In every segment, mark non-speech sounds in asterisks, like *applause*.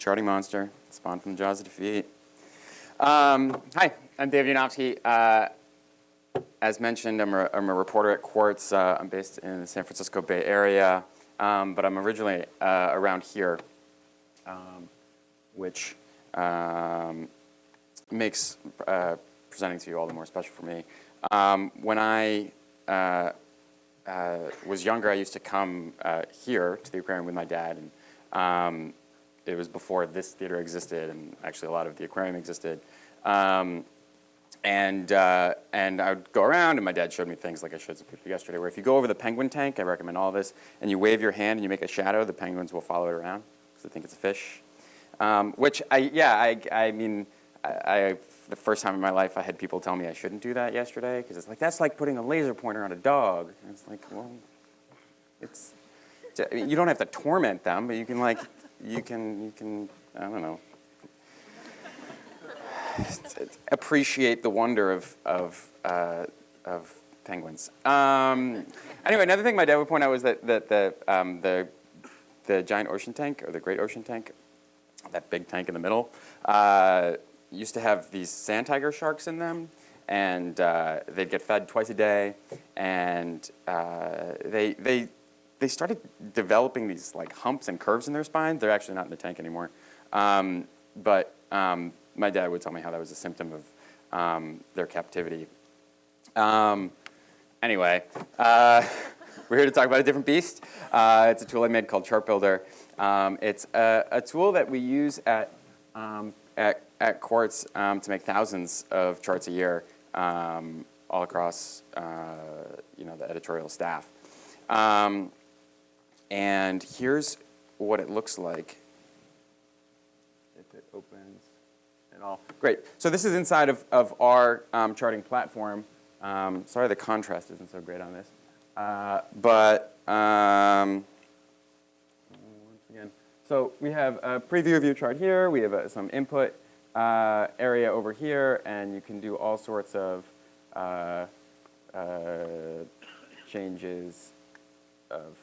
charting monster, spawned from the jaws of defeat. Um, hi, I'm Dave Yanofsky. Uh, as mentioned, I'm a, I'm a reporter at Quartz. Uh, I'm based in the San Francisco Bay Area, um, but I'm originally uh, around here, um, which um, makes uh, presenting to you all the more special for me. Um, when I uh, uh, was younger, I used to come here to the aquarium with my dad. And um, it was before this theater existed, and actually a lot of the aquarium existed. Um, and, uh, and I would go around, and my dad showed me things like I showed some people yesterday, where if you go over the penguin tank, I recommend all this, and you wave your hand and you make a shadow, the penguins will follow it around because they think it's a fish. Um, which, I, yeah, I, I mean, I, I, the first time in my life I had people tell me I shouldn't do that yesterday, because it's like, that's like putting a laser pointer on a dog. And it's like, well, it's, you don't have to torment them, but you can like, you can, you can, I don't know, appreciate the wonder of, of, uh, of penguins. Um, anyway, another thing my dad would point out was that, that the, um, the, the giant ocean tank, or the great ocean tank, that big tank in the middle, uh, used to have these sand tiger sharks in them, and uh, they'd get fed twice a day, and uh, they, they, they started developing these like humps and curves in their spine. They're actually not in the tank anymore. Um, but um, my dad would tell me how that was a symptom of um, their captivity. Um, anyway, uh, *laughs* we're here to talk about a different beast. Uh, it's a tool I made called Chart Builder. Um, it's a, a, tool that we use at, um, at, at Quartz to make thousands of charts a year all across uh, you know, the editorial staff. Um, and here's what it looks like if it opens and all. Great. So this is inside of, of our um, charting platform. Um, sorry the contrast isn't so great on this. Uh, but um, once again, so we have a preview of your chart here. We have uh, some input uh, area over here, and you can do all sorts of uh, uh, changes of,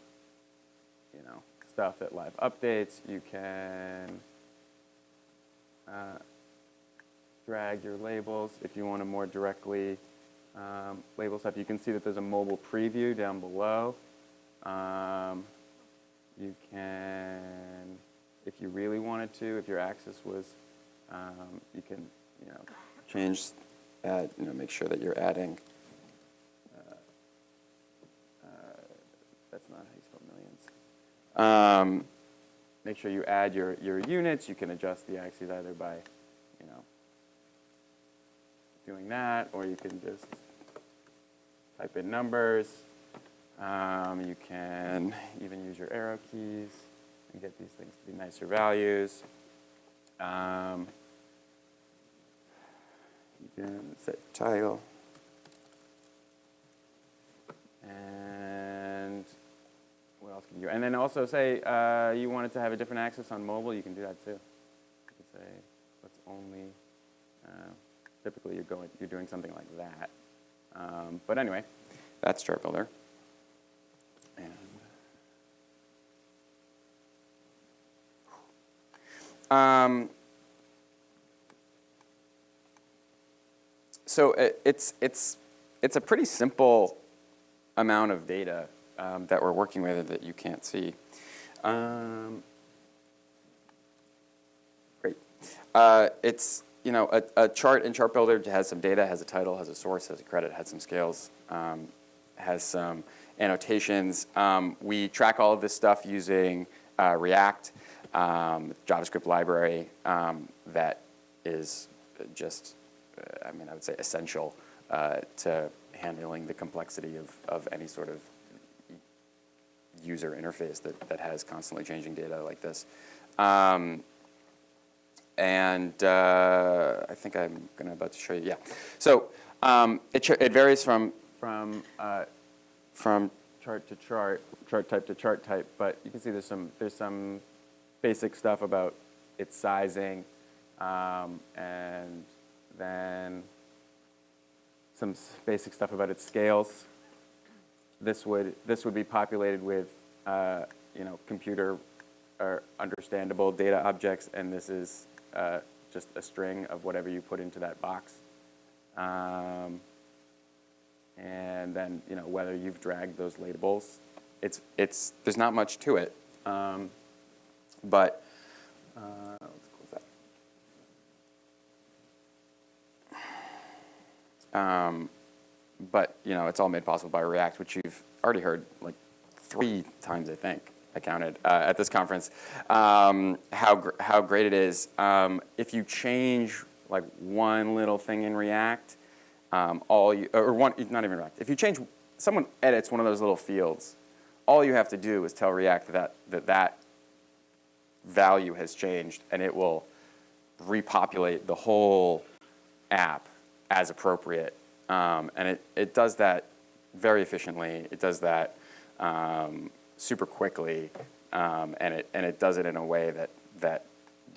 stuff that live updates. You can uh, drag your labels if you want to more directly um, label stuff. You can see that there's a mobile preview down below. Um, you can, if you really wanted to, if your axis was, um, you can, you know, change, add, you know, make sure that you're adding. Uh, uh, that's not how you spell millions. Um, make sure you add your, your units. You can adjust the axes either by, you know, doing that, or you can just type in numbers. Um, you can even use your arrow keys and get these things to be nicer values. Um, you can set title. And you? And then also say uh, you wanted to have a different access on mobile, you can do that too. You can say let's only, uh, typically you're, going, you're doing something like that. Um, but anyway, that's Chart Builder. And um, so it, it's, it's, it's a pretty simple amount of data um, that we're working with that you can't see. Um, great. Uh, it's you know, a, a, chart in Chart Builder has some data, has a title, has a source, has a credit, has some scales, um, has some annotations. Um, we track all of this stuff using uh, React, um, JavaScript library um, that is just, uh, I mean, I would say essential uh, to handling the complexity of, of any sort of user interface that, that has constantly changing data like this. Um, and uh, I think I'm gonna about to show you, yeah. So um, it, it varies from, from, uh, from chart to chart, chart type to chart type, but you can see there's some, there's some basic stuff about its sizing, um, and then some basic stuff about its scales. This would, this would be populated with, uh, you know, computer are understandable data objects, and this is uh, just a string of whatever you put into that box. Um, and then, you know, whether you've dragged those labels, it's, it's, there's not much to it. Um, but, uh. Um, but, you know, it's all made possible by React, which you've already heard like three times, I think, I counted, uh, at this conference, um, how, gr how great it is. Um, if you change like one little thing in React, um, all you, or one, not even React, if you change, someone edits one of those little fields, all you have to do is tell React that that, that value has changed and it will repopulate the whole app as appropriate. Um, and it, it does that very efficiently. It does that um, super quickly, um, and, it, and it does it in a way that, that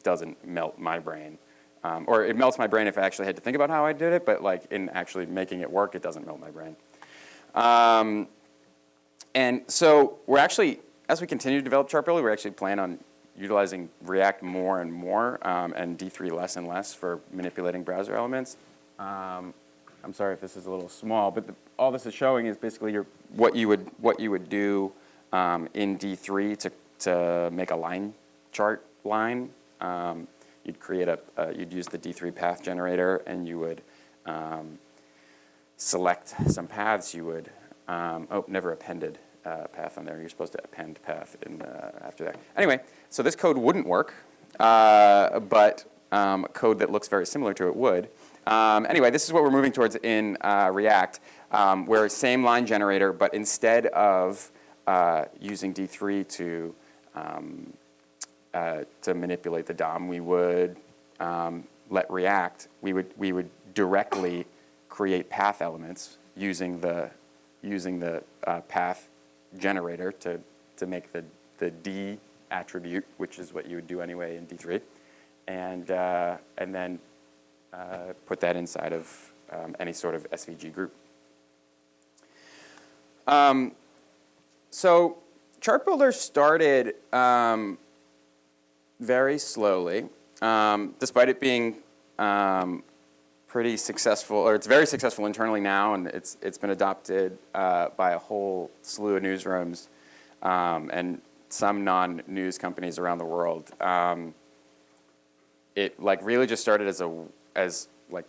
doesn't melt my brain. Um, or it melts my brain if I actually had to think about how I did it, but like in actually making it work, it doesn't melt my brain. Um, and so we're actually, as we continue to develop Chartbuilder, we actually plan on utilizing React more and more um, and D3 less and less for manipulating browser elements. I'm sorry if this is a little small, but the, all this is showing is basically your, what you would what you would do um, in D3 to to make a line chart line. Um, you'd create a uh, you'd use the D3 path generator, and you would um, select some paths. You would um, oh never appended uh, path on there. You're supposed to append path in uh, after that. Anyway, so this code wouldn't work, uh, but um, code that looks very similar to it would. Um, anyway, this is what we're moving towards in uh, React, um, where same line generator, but instead of uh, using D3 to, um, uh, to manipulate the DOM, we would um, let React, we would, we would directly create path elements using the, using the uh, path generator to, to make the, the D attribute, which is what you would do anyway in D3, and, uh, and then uh, put that inside of um, any sort of SVG group. Um, so Chartbuilder started um, very slowly, um, despite it being um, pretty successful, or it's very successful internally now, and it's, it's been adopted uh, by a whole slew of newsrooms um, and some non-news companies around the world. It like really just started as a as like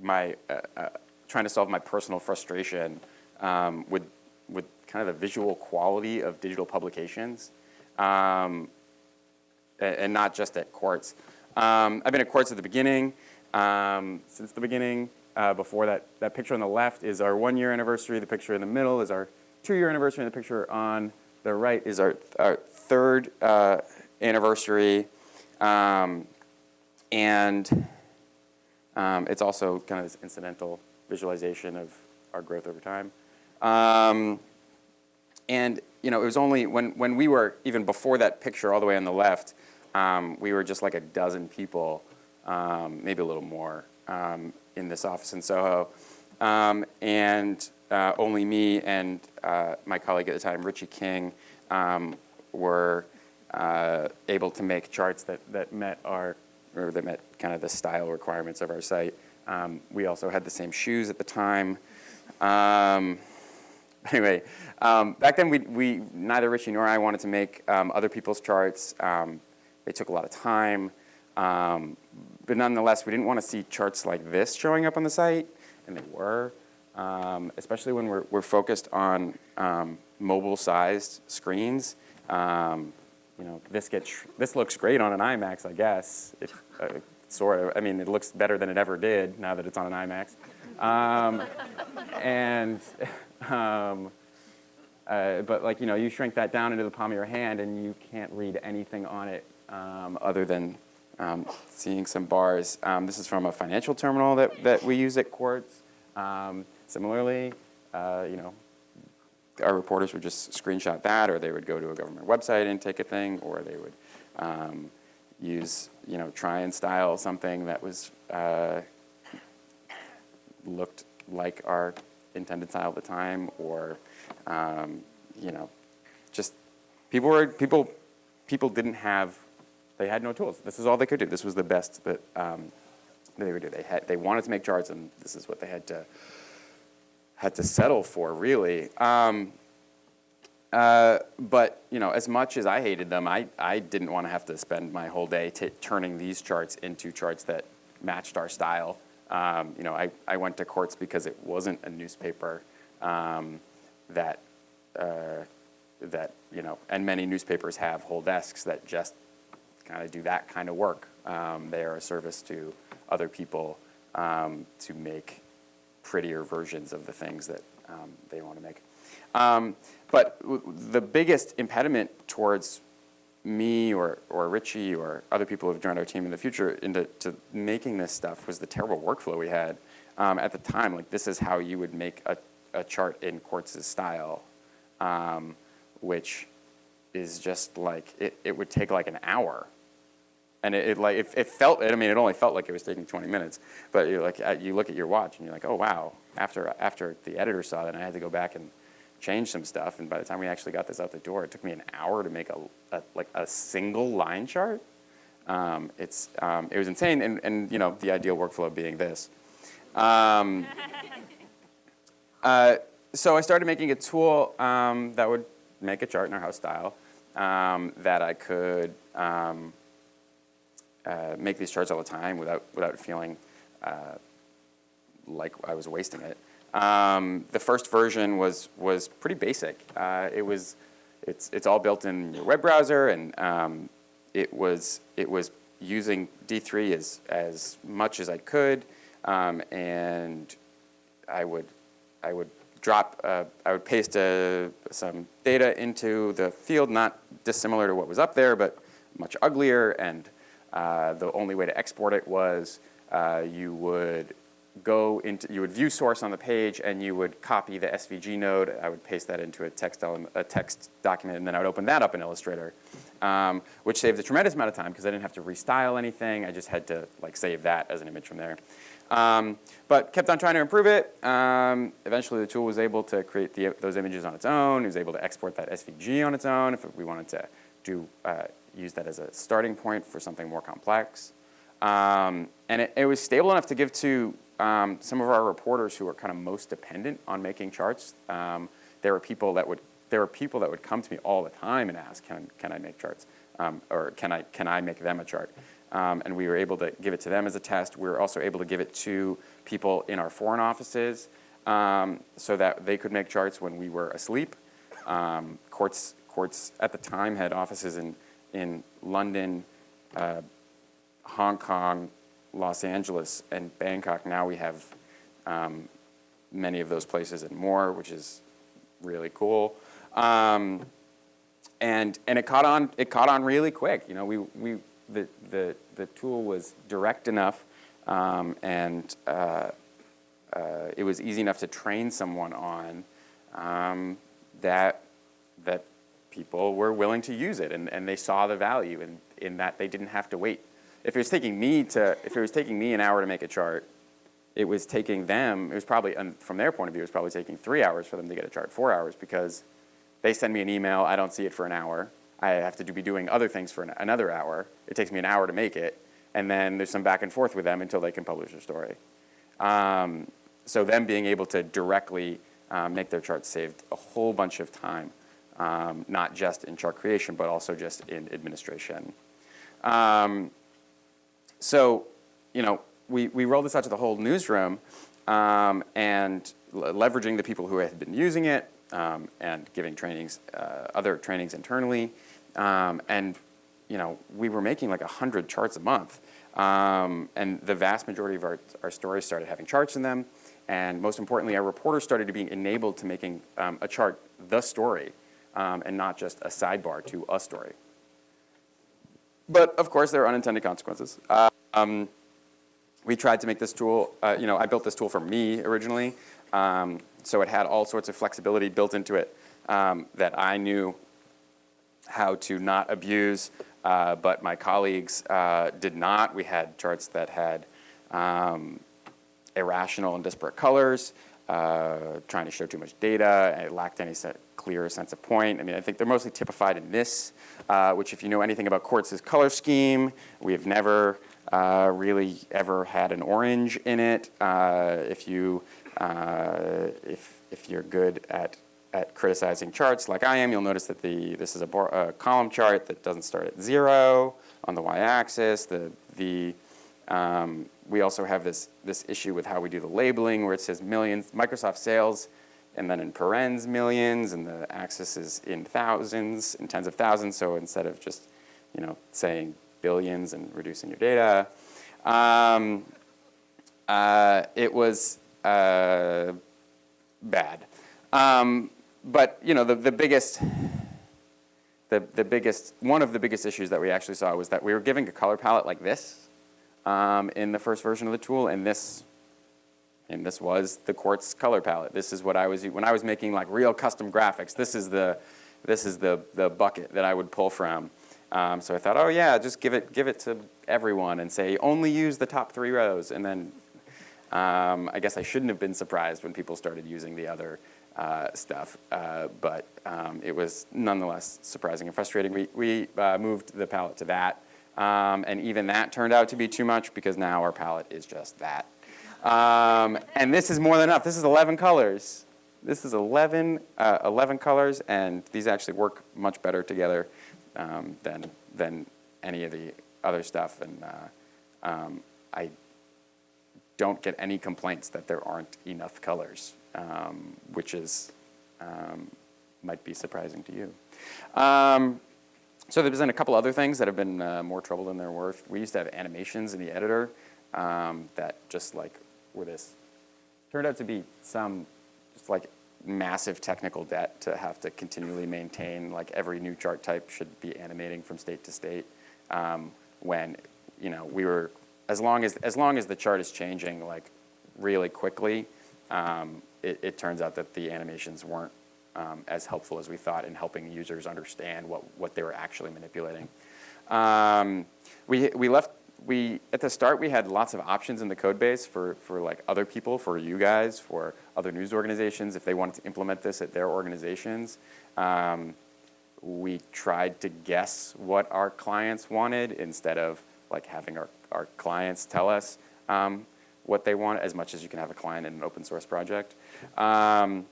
my uh, uh, trying to solve my personal frustration um, with with kind of the visual quality of digital publications, um, and, and, not just at Quartz. Um, I've been at Quartz at the beginning, um, since the beginning. Uh, before that, that picture on the left is our one year anniversary. The picture in the middle is our two year anniversary, and the picture on the right is our, our third uh, anniversary. Um, and um, it's also kind of this incidental visualization of our growth over time. Um, and you know, it was only when, when we were, even before that picture all the way on the left, um, we were just like a dozen people, um, maybe a little more, um, in this office in Soho. Um, and uh, only me and uh, my colleague at the time, Richie King, were uh, able to make charts that, that met our or that met kind of the style requirements of our site. Um, we also had the same shoes at the time. Um, *laughs* anyway, um, back then we, we, neither Richie nor I wanted to make um, other people's charts. Um, they took a lot of time. Um, but nonetheless, we didn't want to see charts like this showing up on the site, and they were, especially when we're, we're focused on mobile-sized screens. Um, you know, this gets this looks great on an IMAX, I guess. If, uh, sort of. I mean, it looks better than it ever did now that it's on an IMAX. Um, and um, uh, but like you know, you shrink that down into the palm of your hand, and you can't read anything on it um, other than um, seeing some bars. Um, this is from a financial terminal that that we use at Quartz. Um, similarly, uh, you know, our reporters would just screenshot that, or they would go to a government website and take a thing, or they would um, use, you know, try and style something that was uh, looked like our intended style at the time, or um, you know, just people were people people didn't have, they had no tools. This is all they could do. This was the best that, um, they would do. They, had, they wanted to make charts, and this is what they had to, had to settle for, really. Um, uh, but you know, as much as I hated them, I, I didn't want to have to spend my whole day turning these charts into charts that matched our style. Um, you know, I, I went to Quartz because it wasn't a newspaper um, that, uh, that, you know, and many newspapers have whole desks that just kind of do that kind of work. Um, they are a service to other people um, to make prettier versions of the things that um, they want to make. Um, but the biggest impediment towards me or, or Richie or other people who have joined our team in the future into to making this stuff was the terrible workflow we had um, at the time. Like this is how you would make a, a chart in Quartz's style, um, which is just like, it, it would take like an hour. And it, it like, it, it, felt, I mean, it only felt like it was taking 20 minutes, but you're like, you look at your watch and you're like, oh wow, after, after the editor saw that, I had to go back and change some stuff, and by the time we actually got this out the door, it took me an hour to make a, a like a single line chart. Um, it's, um, it was insane, and, and you know, the ideal workflow being this. Um, uh, so I started making a tool um, that would make a chart in our house style um, that I could um, uh, make these charts all the time without, without feeling uh, like I was wasting it. Um, the first version was, was pretty basic. Uh, it was, it's, it's all built in your web browser and um, it, was, it was using D3 as, as much as I could um, and I would, I would drop, uh, I would paste uh, some data into the field, not dissimilar to what was up there, but much uglier and uh, the only way to export it was uh, you would go into, you would view source on the page and you would copy the SVG node. I would paste that into a text, a text document and then I would open that up in Illustrator, um, which saved a tremendous amount of time because I didn't have to restyle anything. I just had to like save that as an image from there. Um, but kept on trying to improve it. Um, eventually the tool was able to create the, those images on its own. It was able to export that SVG on its own if we wanted to do, uh, use that as a starting point for something more complex. Um, and it, it was stable enough to give to um, some of our reporters who are kind of most dependent on making charts, um, there were people that would there were people that would come to me all the time and ask, can, can I make charts? Um, or can I, can I make them a chart? Um, and we were able to give it to them as a test. We were also able to give it to people in our foreign offices um, so that they could make charts when we were asleep. Quartz, Quartz at the time had offices in, in London, uh, Hong Kong, Los Angeles and Bangkok, now we have um, many of those places and more, which is really cool. Um, and and it caught on it caught on really quick. You know, we we the the the tool was direct enough, um, and uh, uh, it was easy enough to train someone on um, that that people were willing to use it, and and they saw the value in in that they didn't have to wait. If it was taking me to, if it was taking me an hour to make a chart, it was taking them, it was probably, from their point of view, it was probably taking three hours for them to get a chart, four hours, because they send me an email, I don't see it for an hour, I have to do, be doing other things for an, another hour, it takes me an hour to make it, and then there's some back and forth with them until they can publish their story. Um, so them being able to directly um, make their charts saved a whole bunch of time, um, not just in chart creation, but also just in administration. Um, so, you know, we, we rolled this out to the whole newsroom um, and leveraging the people who had been using it um, and giving trainings, uh, other trainings internally. Um, and, you know, we were making like 100 charts a month. Um, and the vast majority of our, our stories started having charts in them. And most importantly, our reporters started to be enabled to making a chart the story um, and not just a sidebar to a story. But of course, there are unintended consequences. Um, we tried to make this tool, uh, you know, I built this tool for me originally, um, so it had all sorts of flexibility built into it um, that I knew how to not abuse, uh, but my colleagues uh, did not. We had charts that had um, irrational and disparate colors, uh, trying to show too much data, and it lacked any clearer sense of point. I mean, I think they're mostly typified in this, uh, which if you know anything about Quartz's color scheme, we have never uh, really ever had an orange in it. Uh, if you, uh, if, if you're good at, at criticizing charts like I am, you'll notice that the, this is a column chart that doesn't start at zero on the y-axis. The, the, um, we also have this, this issue with how we do the labeling where it says millions, Microsoft sales, and then in parens millions, and the axis is in thousands, in tens of thousands, so instead of just, you know, saying billions and reducing your data. Um, uh, it was uh, bad. Um, but, you know, the, the biggest, the, the biggest, one of the biggest issues that we actually saw was that we were giving a color palette like this um, in the first version of the tool, and this, and this was the Quartz color palette. This is what I was, when I was making like real custom graphics, this is the, this is the, the bucket that I would pull from. Um, so I thought, oh yeah, just give it, give it to everyone and say, only use the top three rows. And then um, I guess I shouldn't have been surprised when people started using the other uh, stuff, uh, but um, it was nonetheless surprising and frustrating. We, we uh, moved the palette to that, um, and even that turned out to be too much because now our palette is just that. Um, and this is more than enough. This is 11 colors. This is 11, uh, 11 colors, and these actually work much better together um, than, than any of the other stuff. And uh, um, I don't get any complaints that there aren't enough colors, um, which is, um, might be surprising to you. Um, so there's been a couple other things that have been uh, more trouble than they're worth. We used to have animations in the editor um, that just like were this, turned out to be some just like massive technical debt to have to continually maintain, like every new chart type should be animating from state to state um, when, you know, we were, as long as, as long as the chart is changing like really quickly, um, it, it, turns out that the animations weren't um, as helpful as we thought in helping users understand what, what they were actually manipulating. Um, we, we left we, at the start, we had lots of options in the code base for, for like other people, for you guys, for other news organizations, if they wanted to implement this at their organizations. Um, we tried to guess what our clients wanted instead of like having our, our clients tell us um, what they want as much as you can have a client in an open source project. Um,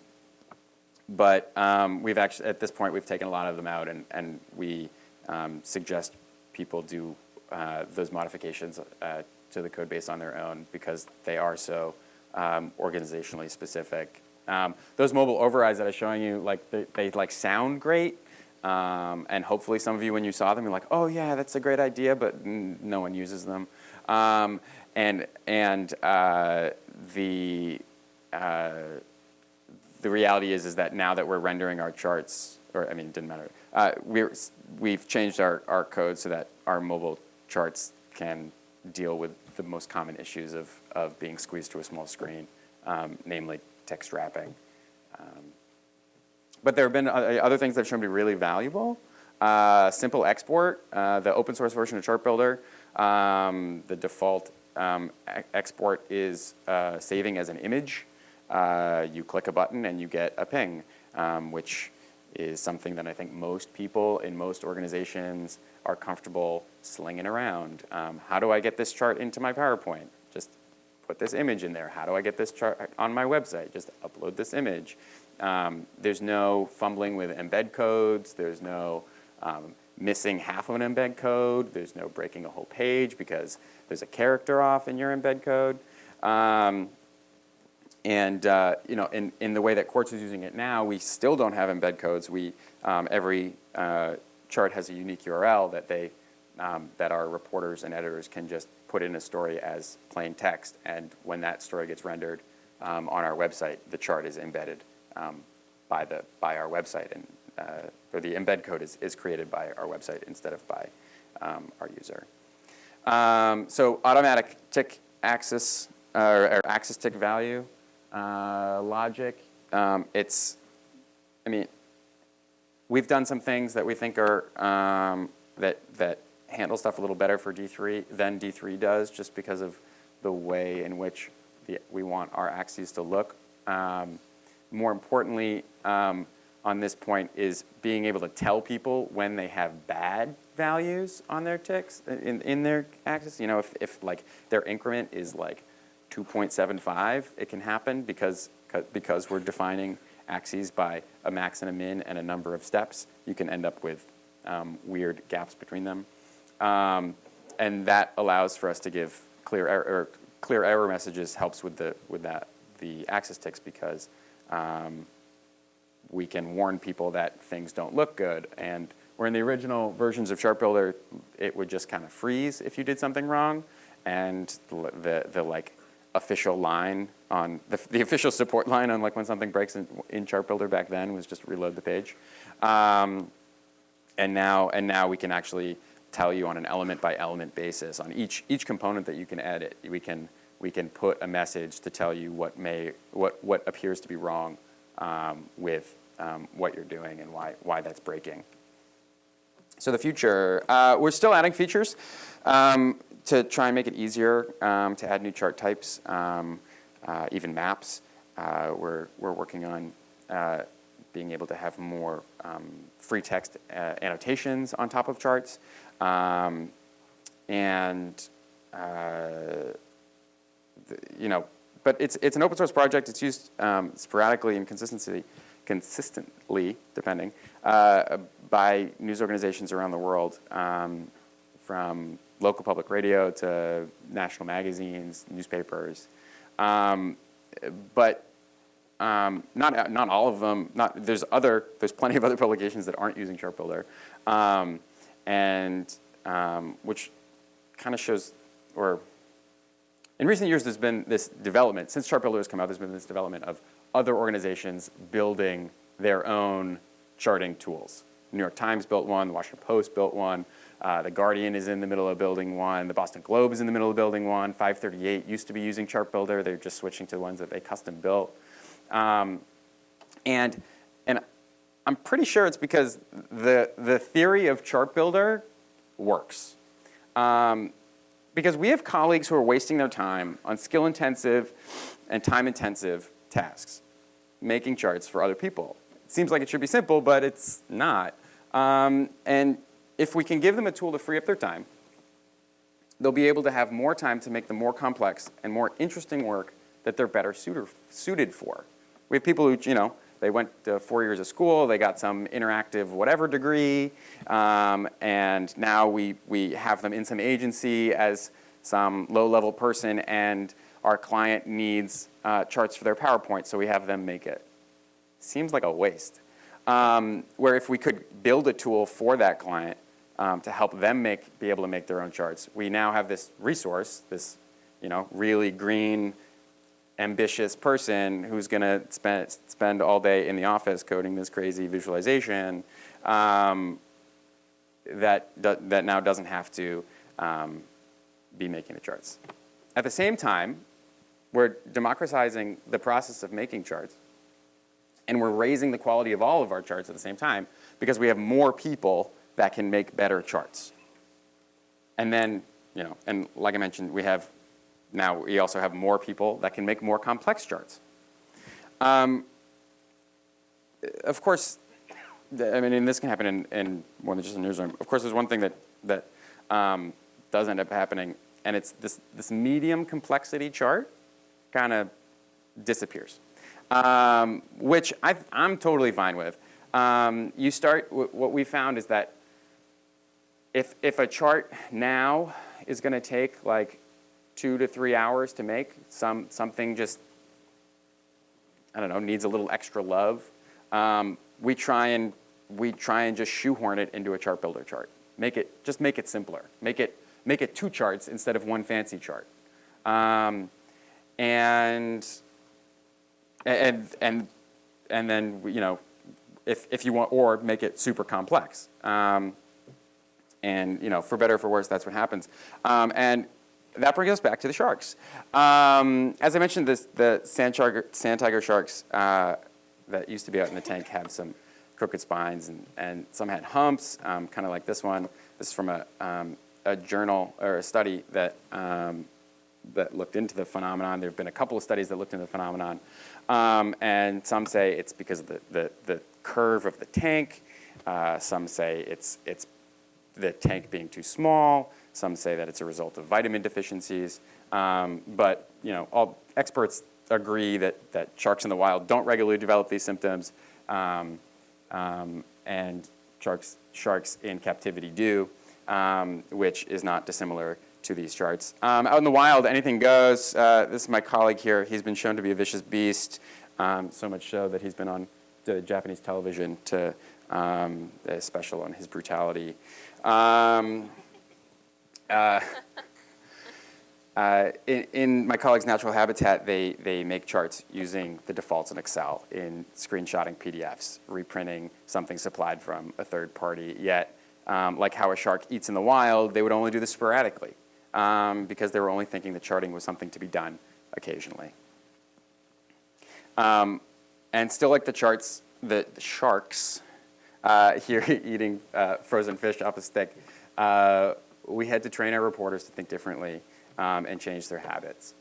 but um, we've actually, at this point, we've taken a lot of them out and, and we um, suggest people do uh, those modifications uh, to the code base on their own because they are so um, organizationally specific. Um, those mobile overrides that I was showing you, like they, they like sound great, um, and hopefully some of you when you saw them, you're like, oh yeah, that's a great idea, but no one uses them. Um, and and uh, the uh, the reality is is that now that we're rendering our charts, or I mean, it didn't matter. Uh, we're we've changed our our code so that our mobile charts can deal with the most common issues of, of being squeezed to a small screen, um, namely text wrapping. Um, but there have been other things that have shown to be really valuable. Uh, simple export, uh, the open source version of Chart Builder, um, the default um, export is uh, saving as an image. Uh, you click a button and you get a PNG, um, which is something that I think most people in most organizations are comfortable slinging around. Um, how do I get this chart into my PowerPoint? Just put this image in there. How do I get this chart on my website? Just upload this image. Um, there's no fumbling with embed codes. There's no um, missing half of an embed code. There's no breaking a whole page because there's a character off in your embed code. Um, and uh, you know, in, in the way that Quartz is using it now, we still don't have embed codes. We, um, every uh, chart has a unique URL that they, um, that our reporters and editors can just put in a story as plain text. And when that story gets rendered um, on our website, the chart is embedded um, by, the, by our website. And, uh, or the embed code is, is created by our website instead of by um, our user. Um, so automatic tick axis, uh, or axis tick value uh, logic. Um, it's, I mean, we've done some things that we think are, um, that, that handle stuff a little better for D3 than D3 does just because of the way in which the, we want our axes to look. Um, more importantly, um, on this point is being able to tell people when they have bad values on their ticks, in, in their axis. You know, if, if like their increment is like 2.75, it can happen because, because we're defining axes by a max and a min and a number of steps. You can end up with um, weird gaps between them. Um, and that allows for us to give clear error, clear error messages helps with the with that the axis ticks because um, we can warn people that things don't look good. And where in the original versions of Chart Builder, it would just kind of freeze if you did something wrong, and the, the like official line on the, the official support line on like when something breaks in, in Chart Builder back then was just reload the page. Um, and now and now we can actually tell you on an element by element basis on each each component that you can edit. We can we can put a message to tell you what may what what appears to be wrong um, with um, what you're doing and why why that's breaking. So the future, uh, we're still adding features um, to try and make it easier um, to add new chart types, um, uh, even maps. Uh, we're we're working on uh, being able to have more um, free text uh, annotations on top of charts. Um, and, uh, you know, but it's, it's an open source project. It's used um, sporadically and consistently, consistently depending, uh, by news organizations around the world, from local public radio to national magazines, newspapers. Um, but um, not, not all of them, not, there's other, there's plenty of other publications that aren't using Chart Builder. Um, and um, which kind of shows, or in recent years there's been this development, since Chart Builder has come out, there's been this development of other organizations building their own charting tools. New York Times built one, the Washington Post built one, uh, the Guardian is in the middle of building one, the Boston Globe is in the middle of building one, 538 used to be using Chart Builder, they're just switching to the ones that they custom built. Um, and, and I'm pretty sure it's because the, the theory of chart builder works. Um, because we have colleagues who are wasting their time on skill intensive and time intensive tasks, making charts for other people. Seems like it should be simple, but it's not. Um, and if we can give them a tool to free up their time, they'll be able to have more time to make the more complex and more interesting work that they're better suited for. We have people who, you know, they went to four years of school, they got some interactive whatever degree, um, and now we, we have them in some agency as some low-level person and our client needs uh, charts for their PowerPoint, so we have them make it. Seems like a waste. Um, where if we could build a tool for that client um, to help them make, be able to make their own charts, we now have this resource, this you know, really green, ambitious person who's going to spend, spend all day in the office coding this crazy visualization um, that, that now doesn't have to um, be making the charts. At the same time, we're democratizing the process of making charts and we're raising the quality of all of our charts at the same time because we have more people that can make better charts. And then, you know, and like I mentioned, we have now we also have more people that can make more complex charts. Um, of course, I mean, and this can happen in, in more than just a newsroom. Of course, there's one thing that, that um, does end up happening, and it's this, this medium complexity chart kind of disappears, um, which I, am totally fine with. Um, you start, what we found is that if, if a chart now is going to take like two to three hours to make. Some, something just, I don't know, needs a little extra love. Um, we try and we try and just shoehorn it into a chart builder chart. Make it, just make it simpler. Make it, make it two charts instead of one fancy chart. Um, and, and, and, and then, you know, if, if you want, or make it super complex. Um, and, you know, for better or for worse, that's what happens. Um, and that brings us back to the sharks. Um, as I mentioned, this, the sand, shark, sand tiger sharks uh, that used to be out in the tank had some crooked spines and, and some had humps, um, kind of like this one. This is from a, um, a journal or a study that, um, that looked into the phenomenon. There have been a couple of studies that looked into the phenomenon. Um, and some say it's because of the, the, the curve of the tank. Uh, some say it's, it's the tank being too small. Some say that it's a result of vitamin deficiencies. Um, but you know, all experts agree that, that sharks in the wild don't regularly develop these symptoms, um, um, and sharks, sharks in captivity do, um, which is not dissimilar to these charts. Um, out in the wild, anything goes. Uh, this is my colleague here. He's been shown to be a vicious beast, um, so much so that he's been on the Japanese television to um, a special on his brutality. Um, uh, *laughs* uh, in, in, my colleague's natural habitat, they, they make charts using the defaults in Excel in screenshotting PDFs, reprinting something supplied from a third party. Yet, um, like how a shark eats in the wild, they would only do this sporadically um, because they were only thinking the charting was something to be done occasionally. Um, and still like the charts, the, the sharks uh, *laughs* here eating uh, frozen fish off a stick, uh, we had to train our reporters to think differently um, and change their habits.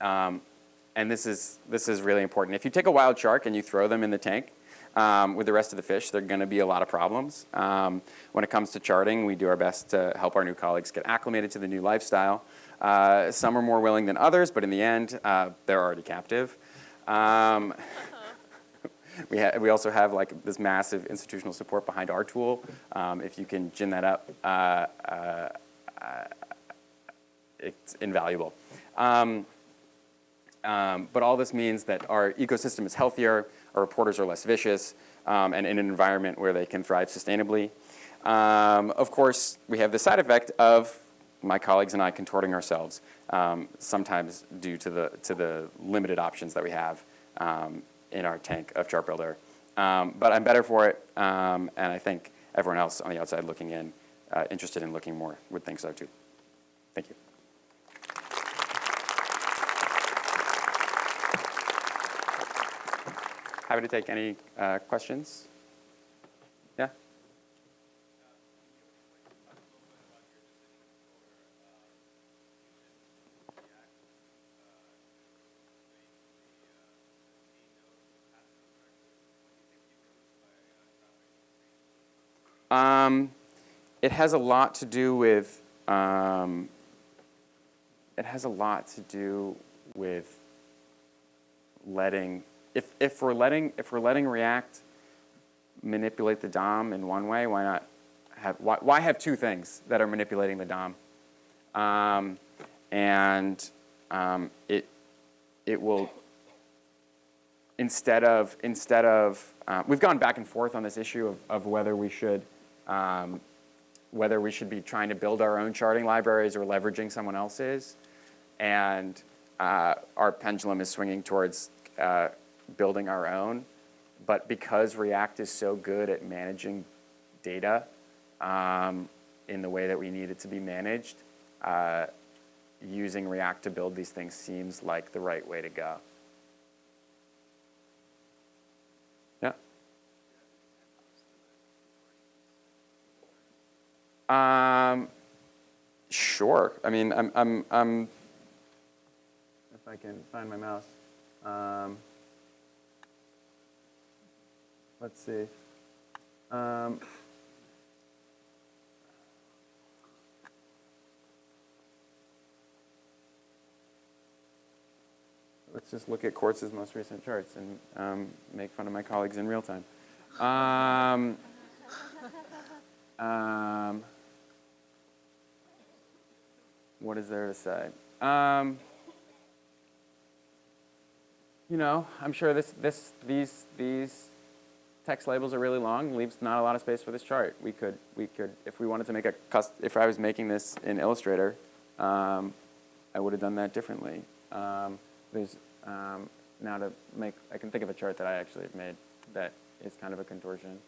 Um, and this is, this is really important. If you take a wild shark and you throw them in the tank um, with the rest of the fish, there are going to be a lot of problems. Um, when it comes to charting, we do our best to help our new colleagues get acclimated to the new lifestyle. Uh, some are more willing than others, but in the end, uh, they're already captive. Um, *laughs* we, we also have like this massive institutional support behind our tool. Um, if you can gin that up, uh, uh, uh, it's invaluable. Um, um, but all this means that our ecosystem is healthier, our reporters are less vicious, um, and in an environment where they can thrive sustainably. Um, of course, we have the side effect of my colleagues and I contorting ourselves, um, sometimes due to the, to the limited options that we have um, in our tank of Chart Builder. Um, but I'm better for it, um, and I think everyone else on the outside looking in, uh, interested in looking more, would think so too. Thank you. Happy to take any uh, questions. Yeah? Um, it has a lot to do with, um, it has a lot to do with letting, if, if we're letting, if we're letting React manipulate the DOM in one way, why not have, why, why have two things that are manipulating the DOM? Um, and um, it, it will, instead of, instead of, uh, we've gone back and forth on this issue of, of whether we should um, whether we should be trying to build our own charting libraries or leveraging someone else's. And uh, our pendulum is swinging towards uh, building our own. But because React is so good at managing data um, in the way that we need it to be managed, uh, using React to build these things seems like the right way to go. Yeah. Um, sure. I mean, I'm, I'm, I'm, if I can find my mouse. Um, let's see. Um, let's just look at Quartz's most recent charts and um, make fun of my colleagues in real time. Um, um, what is there to say? Um, you know, I'm sure this, this, these, these text labels are really long, leaves not a lot of space for this chart. We could, we could, if we wanted to make a cust if I was making this in Illustrator, um, I would have done that differently. Um, there's, um, now to make, I can think of a chart that I actually have made that is kind of a contortion.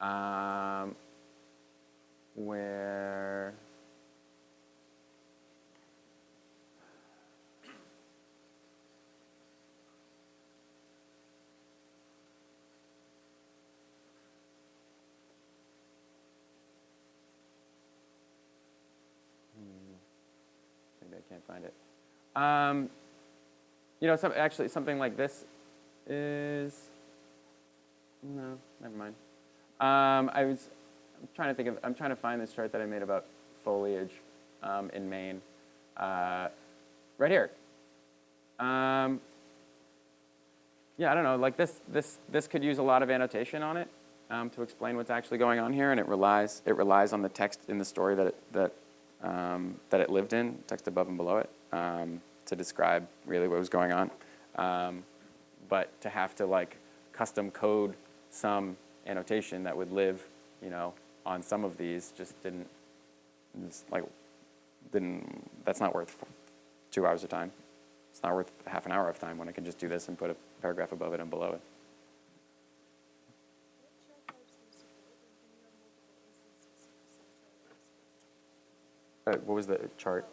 Um, where can't find it. Um, you know, some, actually something like this is, No, never mind. Um, I was I'm trying to think of, I'm trying to find this chart that I made about foliage um, in Maine. Uh, right here. Um, yeah, I don't know, like this, this, this could use a lot of annotation on it um, to explain what's actually going on here, and it relies, it relies on the text in the story that it, that, um, that it lived in, text above and below it, um, to describe really what was going on. Um, but to have to like custom code some annotation that would live, you know, on some of these just didn't, just like, didn't, that's not worth two hours of time. It's not worth half an hour of time when I can just do this and put a paragraph above it and below it. Uh, what was the chart?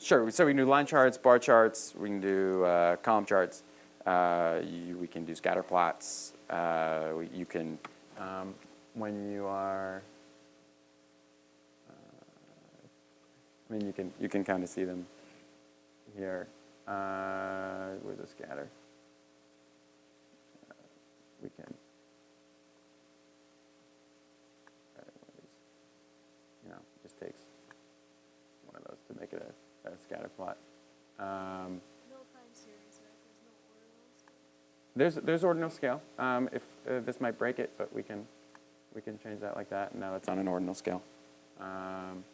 Sure. So we can do line charts, bar charts. We can do uh, column charts. Uh, you, we can do scatter plots. Uh, we, you can, um, when you are, uh, I mean, you can you can kind of see them here. Uh, where's the scatter? Uh, we can. uh, one of these. You know, it just takes one of those to make it a, a scatter plot. Um, No time series, right? There's no ordinal scale. There's, there's ordinal scale. Um, if, uh, this might break it, but we can, we can change that like that. Now it's on an ordinal scale. Um,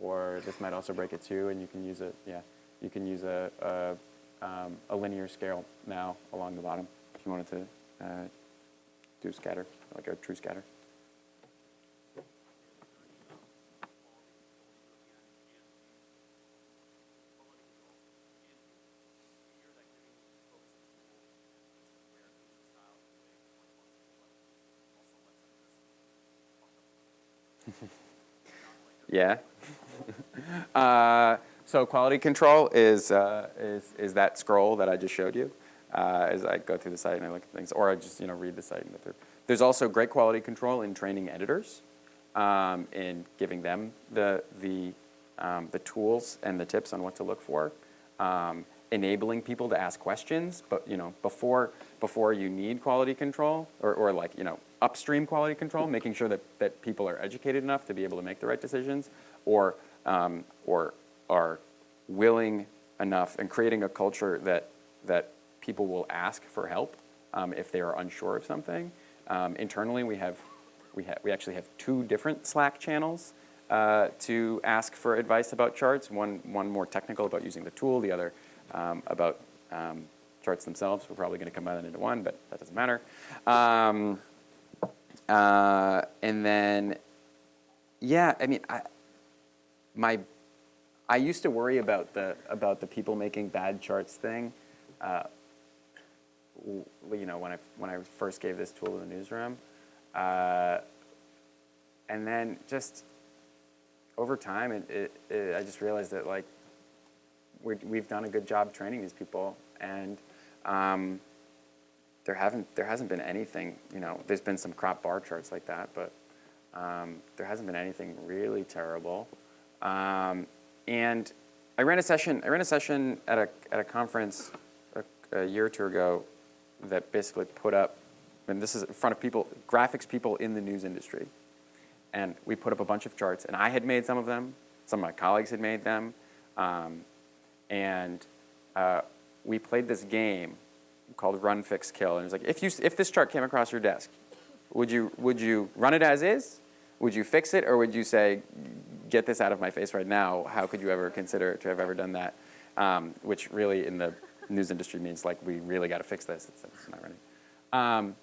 or this might also break it too, and you can use it, yeah, you can use a, a, um, a linear scale now along the bottom if you wanted to uh, do scatter, like a true scatter. *laughs* Yeah. *laughs* uh, so quality control is, uh, is, is that scroll that I just showed you uh, as I go through the site and I look at things, or I just you know read the site and go through. There's also great quality control in training editors, um, in giving them the, the, um, the tools and the tips on what to look for, um, enabling people to ask questions, but you know before, before you need quality control, or, or like you know upstream quality control, making sure that, that people are educated enough to be able to make the right decisions, or, um, or are willing enough and creating a culture that, that people will ask for help um, if they are unsure of something. Um, internally, we have, we, ha we actually have two different Slack channels uh, to ask for advice about charts, one, one more technical about using the tool, the other um, about um, charts themselves. We're probably going to combine that into one, but that doesn't matter. Um, uh, and then, yeah, I mean, I, my, I used to worry about the about the people making bad charts thing. Uh, you know, when I when I first gave this tool to the newsroom, uh, and then just over time, it, it, it, I just realized that like we're, we've done a good job training these people, and um, there haven't there hasn't been anything. You know, there's been some crop bar charts like that, but um, there hasn't been anything really terrible. Um, and I ran a session. I ran a session at a at a conference a, a year or two ago that basically put up, and this is in front of people, graphics people in the news industry, and we put up a bunch of charts. And I had made some of them. Some of my colleagues had made them, um, and uh, we played this game called Run, Fix, Kill. And it was like, if you if this chart came across your desk, would you would you run it as is? Would you fix it, or would you say, get this out of my face right now? How could you ever consider to have ever done that? Um, which really, in the news industry, means like we really got to fix this. It's, it's not running. Um,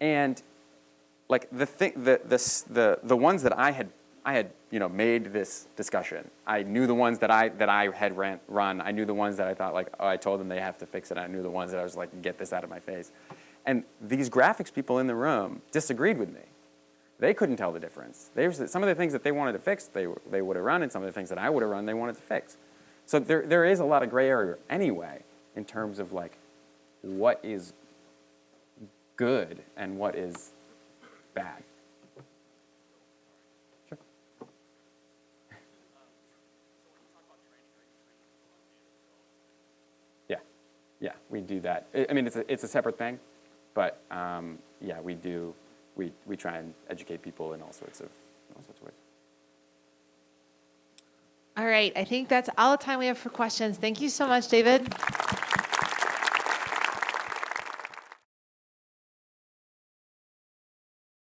and like the thing, the, the the the ones that I had I had you know made this discussion. I knew the ones that I that I had ran, run. I knew the ones that I thought like oh I told them they have to fix it. I knew the ones that I was like get this out of my face. And these graphics people in the room disagreed with me. They couldn't tell the difference. They some of the things that they wanted to fix, they, they would have run, and some of the things that I would have run, they wanted to fix. So there, there is a lot of gray area anyway in terms of like what is good and what is bad. Sure. Yeah, yeah, we do that. I mean, it's a, it's a separate thing. But um, yeah, we do, we, we try and educate people in all sorts of, all sorts of ways. All right, I think that's all the time we have for questions. Thank you so much, David.